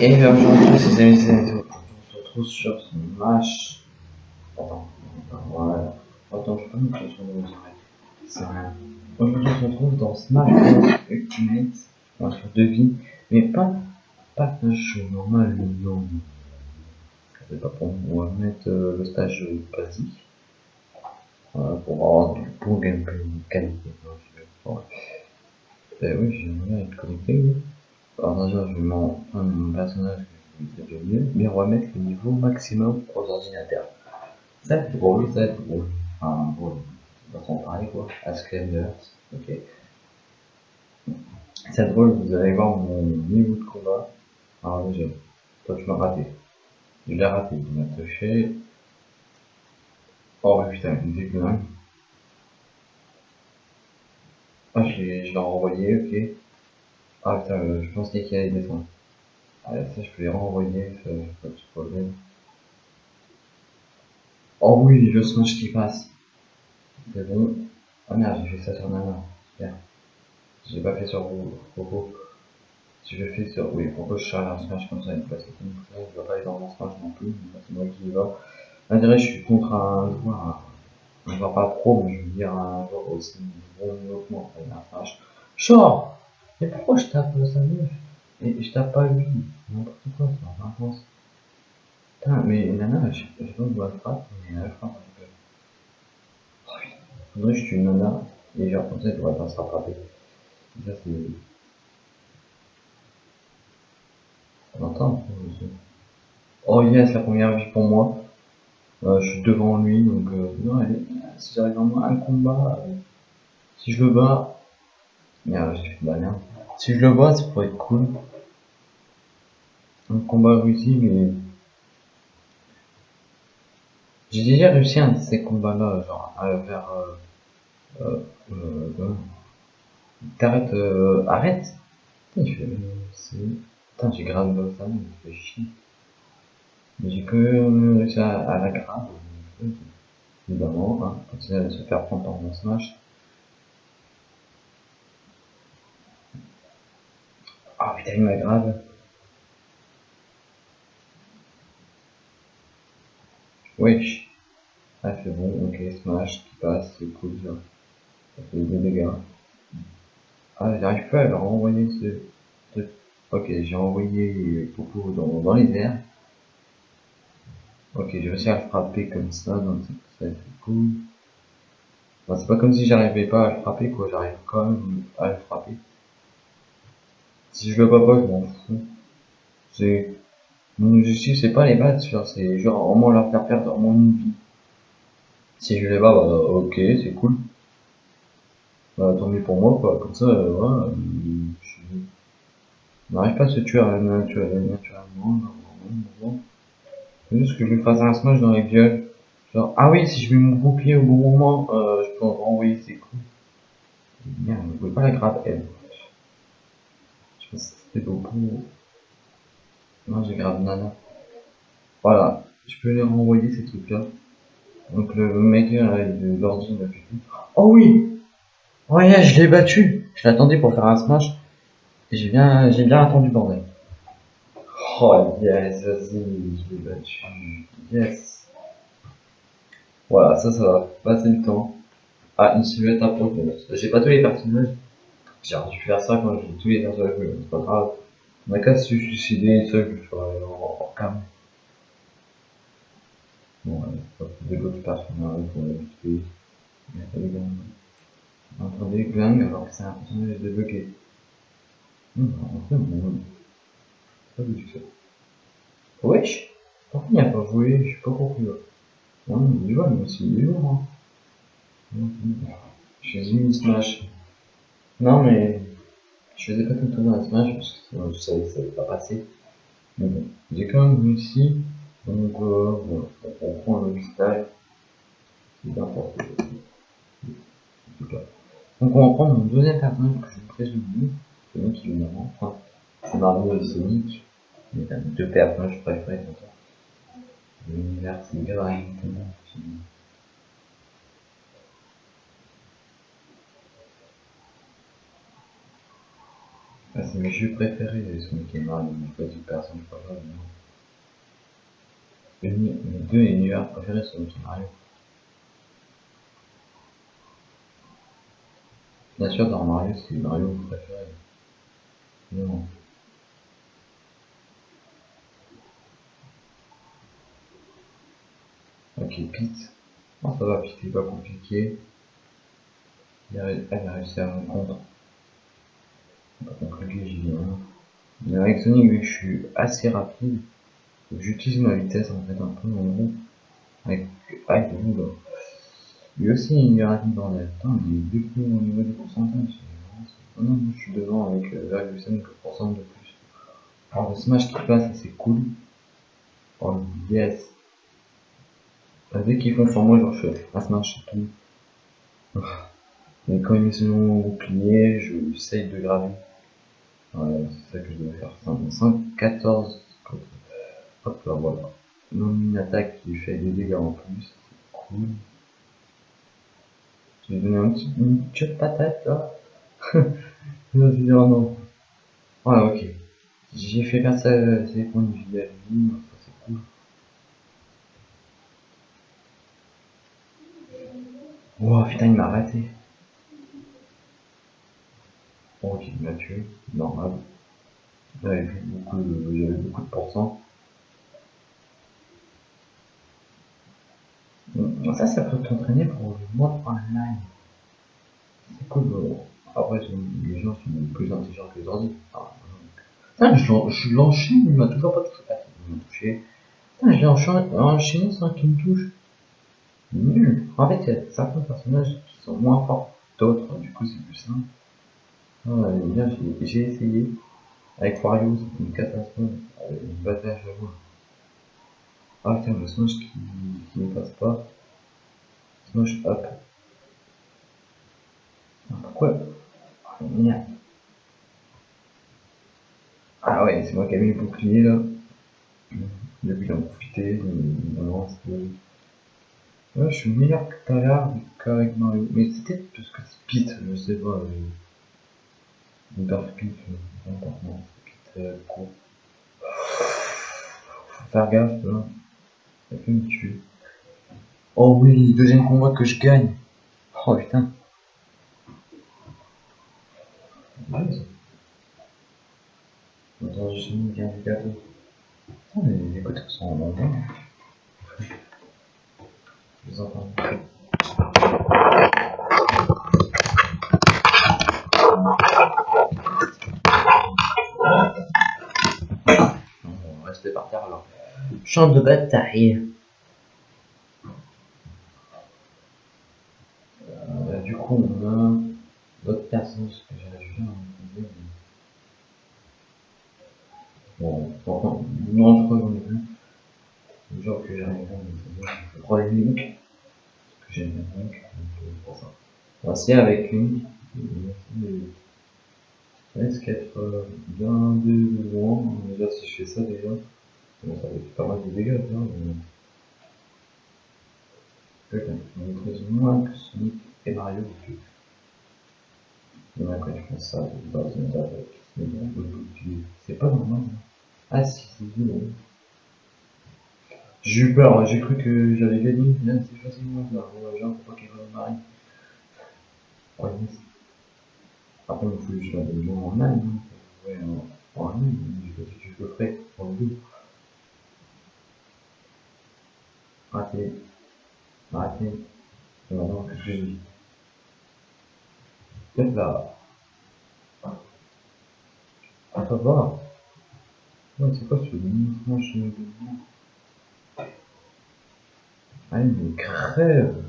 Et bien aujourd'hui, ces amis, c'est on se retrouve sur Smash. Attends, voilà. Attends, je peux me mettre sur le. C'est rien. Aujourd'hui, on se retrouve dans Smash Ultimate, va faire deux mais pas, pas stage normal, non. C'est pas pour on va mettre euh, le stage basique. Voilà, pour avoir du bon gameplay qualité. Ouais. Euh, oui, j'aimerais être connecté, oui. Alors déjà, je vais mon, personnage que je vais mieux, mais on va mettre le niveau maximum aux ordinateurs. Ça va être drôle, ça va être drôle. Enfin, drôle. Façon, pareil quoi. Askender, ok. C'est drôle, vous allez voir mon niveau de combat. Alors déjà, toi tu m'as raté. Je l'ai raté, il m'a touché. Oh putain, il me fait Ah, je l'ai renvoyé, ok. Ah putain, euh, je pensais qu'il allait descendre. Ah, ça, je peux les renvoyer, ça, pas de problème. Oh oui, le smash qui passe. C'est bon. Ah merde, j'ai fait ça sur Nana. Super. J'ai pas fait sur Coco. Si je fais sur. Oui, pourquoi je charge un smash comme ça, il passe comme ça, je vais pas aller dans mon smash non plus, c'est moi qui y va. On je suis contre un joueur, un joueur pas pro, mais je veux dire un joueur aussi bon niveau que moi, un smash. Mais pourquoi je tape sa meuf Et je tape pas lui N'importe quoi, c'est en vacances. Putain, mais Nana, je sais pas où elle frappe, mais elle frappe un peu. Putain. Faudrait que je tue Nana, et genre comme ça, elle devrait pas se rattraper. Ça, c'est. On entend. Oh yes, la première vie pour moi. Euh, je suis devant lui, donc euh, non, allez, si j'arrive vraiment un combat, si je le bats, merde, j'ai fait merde. Si je le vois, ça pourrait être cool. Un combat réussi, mais. J'ai déjà réussi un de ces combats-là, genre, à faire. Euh, euh, euh, T'arrêtes, euh, arrête! Putain, j'ai grave le ça, me fait chier. Mais j'ai que réussi à, à la grave. Évidemment, hein, continuer à se faire prendre par mon smash. Ah putain, il m'aggrave. Wesh. Ah c'est bon, ok, smash qui passe, c'est cool ça. Ça fait des dégâts. Ah j'arrive pas à leur envoyer ce truc. Ok, j'ai envoyé Popo dans, dans les airs. Ok, j'ai réussi à le frapper comme ça, donc ça c'est cool. C'est pas comme si j'arrivais pas à le frapper quoi, j'arrive quand même à le frapper. Si je le bats pas, je m'en fous. C'est. Mon objectif, c'est pas les battre, c'est genre au moins leur faire perdre mon vie. Si je les bats, bah ok, c'est cool. Bah tant mieux pour moi, quoi. Comme ça, euh, voilà. Je... On n'arrive pas à se tuer naturellement, normalement. C'est juste que je lui fasse un smash dans les gueules. Genre, ah oui, si je mets mon bouclier au bon moment, euh, je peux renvoyer, c'est cool. Merde, ne pouvez pas la grave, elle. C'est beaucoup. Non, j'ai grave nana. Voilà, je peux les renvoyer ces trucs-là. Donc le mec de l'ordi m'a fait Oh oui Oh yeah, je l'ai battu Je l'attendais pour faire un smash. Et j'ai bien, j'ai bien attendu bordel. Oh yes, vas-y, je l'ai battu. Yes. Voilà, ça, ça va passer le temps. Ah, une silhouette à J'ai pas tous les personnages. J'ai dû faire ça quand j'ai tous les personnages, mais c'est pas grave. On a qu'à se suicider, ça je le ferai en, cam. Bon, allez, pas plus de l'autre personnage. Il y a pas de gang. Entendez, gang, alors que c'est un personnage débloqué. Hum, en fait, bon, pas du tout ça. Wesh Pourquoi il n'y a pas joué Je suis pas compris. Non, il joue, mais c'est du lourd, hein. Je fais une smash. Non, mais je faisais pas tout le temps dans la smash parce que je savais que ça allait pas passer. Mais bon, j'ai quand même réussi. Donc euh, on prend le style. C'est bien pour En tout cas. Donc on va prendre mon deuxième personnage que je présume. Sonic évidemment. Enfin, c'est Mario et Sonic. Mais deux personnages préférés toi. L'univers c'est. Ah, c'est mes jeux préférés, Sonic et Mario, mais pas du personnage préféré, non. Mes, deux univers préférés, Sonic et Mario. Bien sûr, dans Mario, c'est Mario préféré. Non. Ok, Pete. Non, ça va, Pete, c'est pas compliqué. Elle a réussi à me viens. Mais avec Sonic, vu je suis assez rapide, j'utilise ma vitesse en fait un peu en gros. Avec, avec vous là. Lui aussi il est rapide dans l'air. Putain, il est deux coups au niveau du pourcentage. Non, je suis devant avec 0,5% euh, de plus. Alors le smash qui passe, c'est cool. Oh yes. Dès qu'ils font sur moi, genre je fais un smash et tout. Mais quand ils mettent son bouclier, je j'essaye de graver. Ouais, c'est ça que je dois faire. 114. Hop là, voilà. Non, une attaque qui fait des dégâts en plus. C'est cool. J'ai donné un petit, une petite patate là? je vais dire non. Voilà, ok. J'ai fait faire ça, c'est points de vie à vie, ça c'est cool. Oh putain, il m'a arrêté. Il m'a tué, normal. J'avais beaucoup de, j'avais beaucoup de pourcents. Ça, ça peut t'entraîner pour le mode online. C'est cool. Après, les gens sont plus intelligents que les ordi. Ah, je l'enchaîne, il m'a toujours pas touché. Ah, il m'a touché. Putain, je l'ai enchaîné sans qu'il me touche. Nul. En fait, il y a certains personnages qui sont moins forts d'autres, du coup, c'est plus simple. Ah, bien, j'ai essayé. Avec Wario, c'est une catastrophe. Une bataille à vois. Ah putain, le smash qui, qui ne passe pas. Smash up. Ah, pourquoi? Ah. Ah ouais, c'est moi qui ai mis le bouclier là. Depuis il en profité, il avance. Ouais, je suis meilleur que tout à l'heure qu'avec Mario. Mais c'était parce que c'est Pete, je sais pas. Euh... Faut faire gaffe là. Ça peut me tuer. Oh oui, deuxième combat que je gagne. Oh putain. Attends, bien gâteau. Oh, les, écouteurs sont en. Je les entends. on va rester par terre alors. Champ de bataille. Euh, du coup, on a d'autres personnes que j'ai ajouté en Bon, pourtant, non, je crois que j'en ai plus. Le genre que à je prends les links. Parce que j'aime bien Link, donc pour ça. Avec Link. Ça risque d'être bien décevant. Déjà, si je fais ça déjà. Bon, ça fait pas mal de dégâts, ça. Mais... Peut-être on maîtrise moins que Sonic et Mario du tout. Et quand je fais ça, je base une avec. Mais bon, c'est pas normal. Hein. Ah si, c'est bon. J'ai eu peur, j'ai cru que j'avais gagné, là c'est facilement là. Bon, genre, faut pas qu'il revienne Marie. Ouais, Après, il faut je la donne en âne. Hein. Ouais, en, âne, je sais pas si je le ferai en deux. Raté. Raté. Et maintenant, je dis Peut-être là. Ah, ça va. Ouais, c'est quoi ce mouvement chez nous? Ah, il me crève.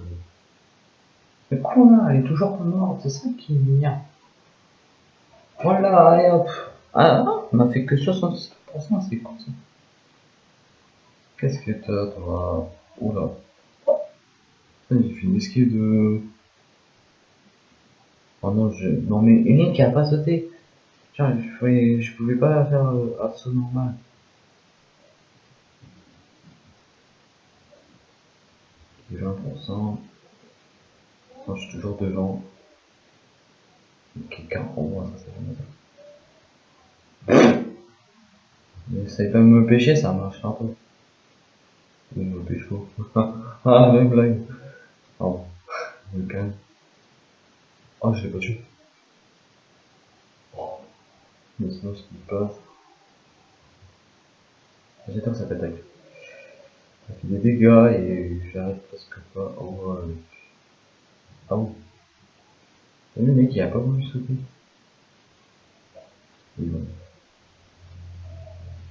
Mais quoi là Elle est toujours morte, c'est ça qui est bien. Voilà, allez hop. Ah, on m'a fait que 67%, c'est quoi ça? Qu'est-ce que t'as, toi? Oula. J'ai fait une esquive de... Oh non, je... Non mais Link a pas sauté. Tiens, je pouvais, je pouvais pas faire euh, assaut normal. Et 20%. je suis toujours devant. 40 pour moi, ça c'est N'essaye pas de me pêcher, ça marche un peu. Il me pas. ah, la blague. Oh, je me calme. Oh, je l'ai pas tué. Oh, mais sinon, ce qui passe. J'attends que ça t'attaque. Ça fait des dégâts et j'arrête presque pas. Oh, euh... Ah bon. Le mec, il a pas voulu sauter.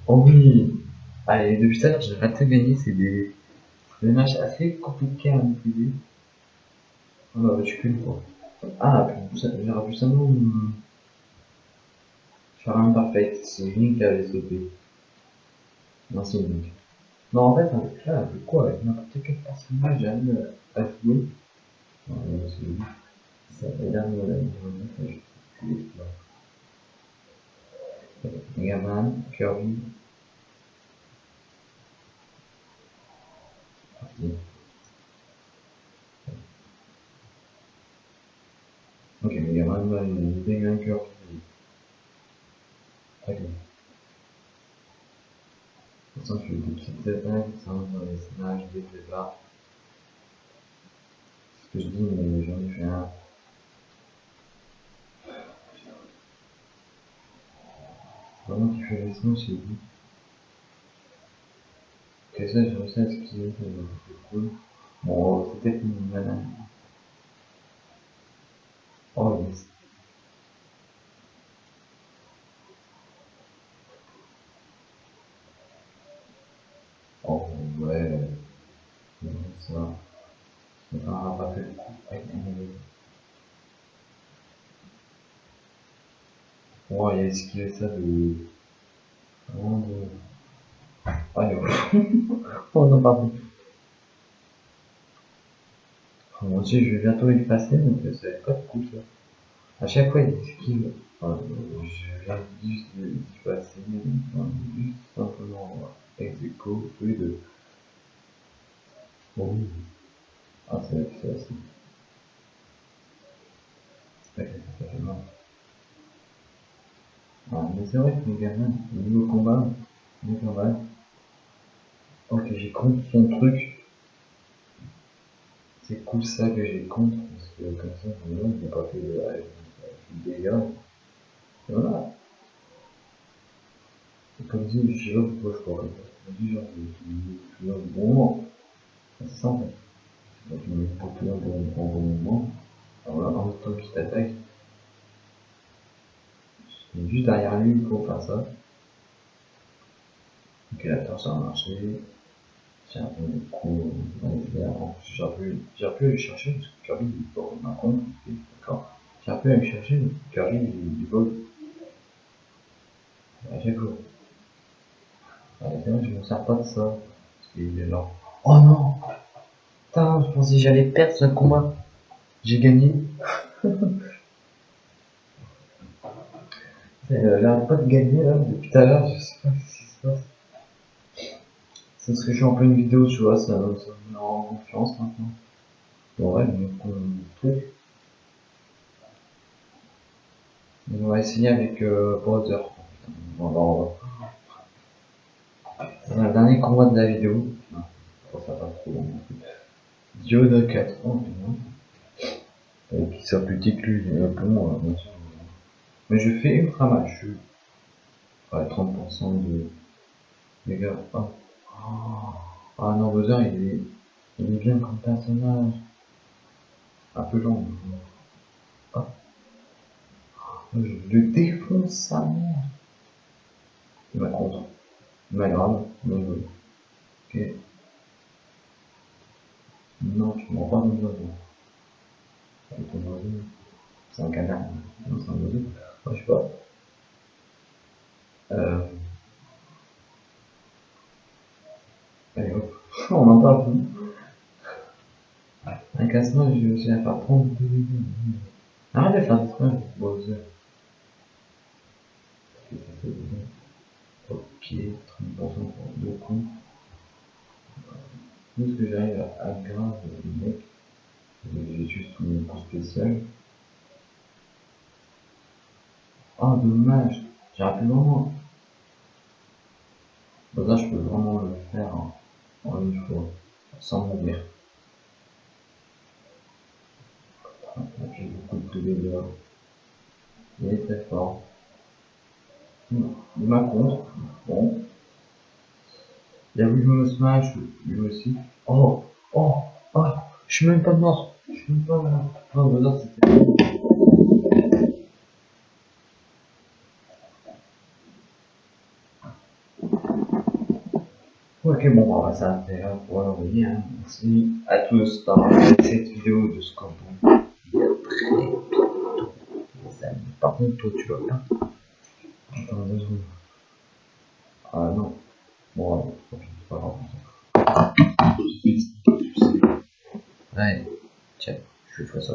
Oh oui Allez, depuis tout à l'heure, j'ai raté gagner, c'est des... des matchs assez compliqués à maîtriser. Oh bah, tu peux quoi. Ah, j'aurais pu seulement faire un parfait, c'est Link qui avait sauté. Non, c'est Link. Non, en fait, avec là, avec quoi Avec n'importe quel personnage, j'arrive à jouer. Non, c'est. Ça la vie, Megaman, Kirby. Ok, Megaman va nous Megaman Kirby. Ok. De toute façon, je fais des petites attaques, ça rentre dans les snags, des débats. C'est ce que je dis, mais j'en ai fait un. Vraiment qui fait les sons, c'est vous. Ça, à esquiver, c'est cool. Bon, c'était une banane. Oh, yes. Oh, ouais. Non, ça. C'est pas pas fait le coup Oh, il a esquivé ça de. Vraiment de. Allez, oh non, pardon. Oh, moi aussi, je vais bientôt passer, donc ça va pas de coup ça. À chaque fois, il esquive. Enfin, je viens juste passer, enfin, juste simplement ex aequo, les deux. Oh. Ah, c'est fait mal. Ah, mais c'est vrai que Megaman, niveau combat, Megaman. Ok, j'ai contre son truc. C'est cool ça que j'ai contre, parce que comme ça, il n'a pas fait de, de dégâts. Et voilà. Et comme je sais pas pourquoi je. Je me dis genre, je suis le bon moment. C'est fait. Donc, je me pas plus dans le bon moment. Alors là, en même temps qu'il t'attaque, juste derrière lui pour faire ça. La torche a marché. Tiens, du coup, j'ai j'ai pu aller chercher parce que Kirby il compte. D'accord. J'ai pu aller chercher Kirby il vole. À chaque fois. je me sers pas de ça. Parce qu'il est là. Oh non Putain, je pensais que j'allais perdre ce combat. J'ai gagné. A l'air pas de gagner là depuis tout à l'heure, je sais pas ce qui se passe. C'est parce que je suis en pleine vidéo, tu vois, ça, ça me rend confiance maintenant. Bon ouais, donc on truc. On va essayer avec euh, Brother. On va, on va. Le dernier combat de la vidéo. Non, ça pas trop long. Dioda 4. Oh, Et qui soit plus petit que lui, bon, euh. Mais je fais ultra mal, je suis à 30% de dégâts. Oh. Ah non, Bowser il est, il est bien comme personnage. Un peu long. Oh. Je le défonce sa mère. Il m'a contre. M'a grave. Mais oui. Ok. Non, tu m'en pas mon oiseau. C'est un canard. Non, c'est un oiseau. Moi, je sais pas. Euh... Allez on en parle plus. Un casse-noix, je faire 32 millions. Arrête de faire des smash, Bowser. Ok, 30% pour deux coups. Tout ce que j'arrive à grave le mec, j'ai juste mon coup spécial. Oh, dommage. J'ai rappelé vraiment. Comme ça, je peux vraiment sans mourir. J'ai beaucoup de dégâts. Il est très fort. Il m'a contre. Bon. Il a voulu me smash, lui aussi. Oh, oh, oh, je suis même pas mort. Je suis même pas mort. Mais là, c'était. Ok, bon, on va s'arrêter là pour aujourd'hui. Hein. Merci à tous d'avoir regardé cette vidéo de ce qu'on très bientôt, les amis. Par contre, toi, tu vas pas. Attends, deux secondes. Ah non. Bon, c'est pas grave. Ouais, tiens, je fais ça